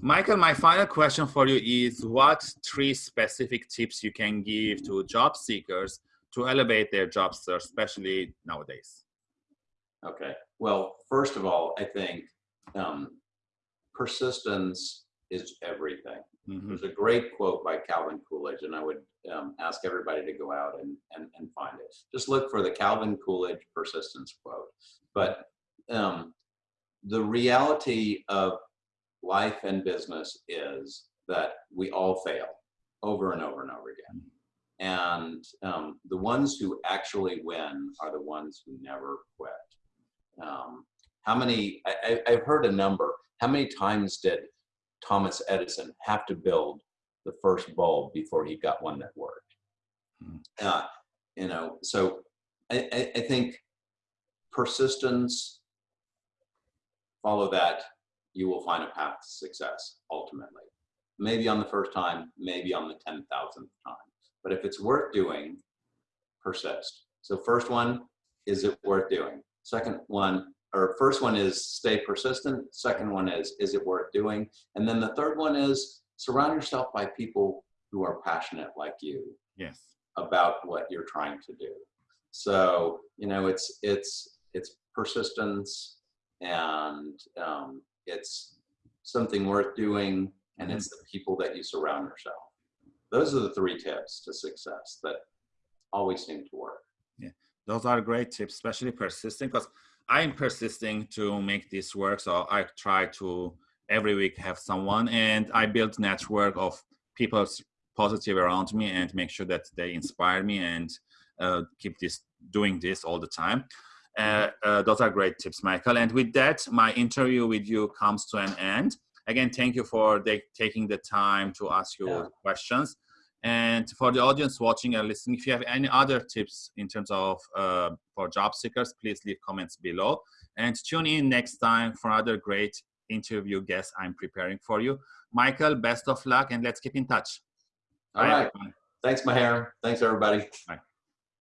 Michael, my final question for you is what three specific tips you can give to job seekers to elevate their job search, especially nowadays? Okay. Well, first of all, I think um, persistence is everything. Mhm. There's a great quote by Calvin Coolidge, and I would um, ask everybody to go out and, and, and find it. Just look for the Calvin Coolidge persistence quote. But um, the reality of life and business is that we all fail over and over and over again. And um, the ones who actually win are the ones who never quit. Um, how many, I, I- I've heard a number, how many times did Thomas Edison have to build the first bulb before he got one that worked? Hmm. Uh, you know, so I, I, I think persistence, follow that, you will find a path to success ultimately. Maybe on the first time, maybe on the 10,000th time. But if it's worth doing, persist. So first one, is it worth doing? Second one, or first one is stay persistent. Second one is, is it worth doing? And then the third one is surround yourself by people who are passionate like you Yes. about what you're trying to do. So, you know, it's, it's, it's persistence and um, it's something worth doing and it's the people that you surround yourself. Those are the three tips to success that always seem to work. Yeah, those are great tips, especially persisting because I'm persisting to make this work. So I try to every week have someone and I build network of people positive around me and make sure that they inspire me and uh, keep this doing this all the time. Uh, uh, those are great tips, Michael. And with that, my interview with you comes to an end. Again, thank you for taking the time to ask your Yeah. questions. And for the audience watching and listening, if you have any other tips in terms of uh, for job seekers, please leave comments below. And tune in next time for another great interview guest I'm preparing for you. Michael, best of luck and let's keep in touch. All Bye, right. everyone. Thanks, Maher. Thanks, everybody. Bye.